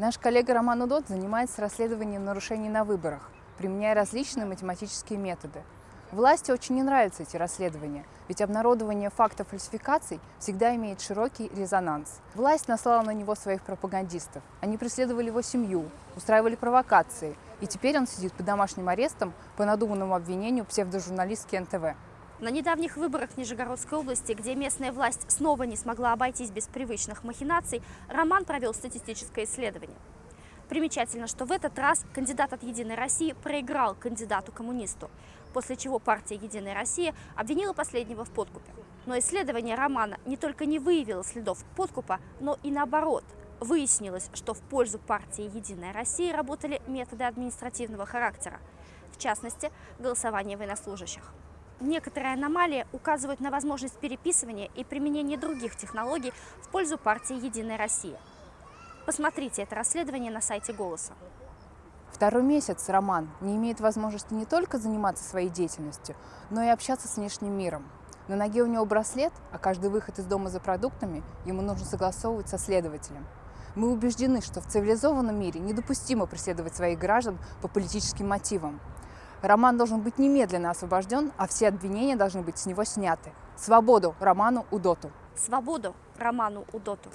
Наш коллега Роман Удот занимается расследованием нарушений на выборах, применяя различные математические методы. Власти очень не нравятся эти расследования, ведь обнародование фактов фальсификаций всегда имеет широкий резонанс. Власть наслала на него своих пропагандистов. Они преследовали его семью, устраивали провокации, и теперь он сидит под домашним арестом по надуманному обвинению псевдожурналистки НТВ. На недавних выборах в Нижегородской области, где местная власть снова не смогла обойтись без привычных махинаций, Роман провел статистическое исследование. Примечательно, что в этот раз кандидат от «Единой России» проиграл кандидату-коммунисту, после чего партия «Единая Россия» обвинила последнего в подкупе. Но исследование Романа не только не выявило следов подкупа, но и наоборот. Выяснилось, что в пользу партии «Единая Россия» работали методы административного характера, в частности, голосование военнослужащих. Некоторые аномалии указывают на возможность переписывания и применения других технологий в пользу партии «Единая Россия». Посмотрите это расследование на сайте «Голоса». Второй месяц Роман не имеет возможности не только заниматься своей деятельностью, но и общаться с внешним миром. На ноге у него браслет, а каждый выход из дома за продуктами ему нужно согласовывать со следователем. Мы убеждены, что в цивилизованном мире недопустимо преследовать своих граждан по политическим мотивам. Роман должен быть немедленно освобожден, а все обвинения должны быть с него сняты. Свободу Роману Удоту! Свободу Роману Удоту!